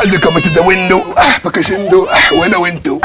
As you coming to the window. Ah, bakashindo. Ah, when I went to.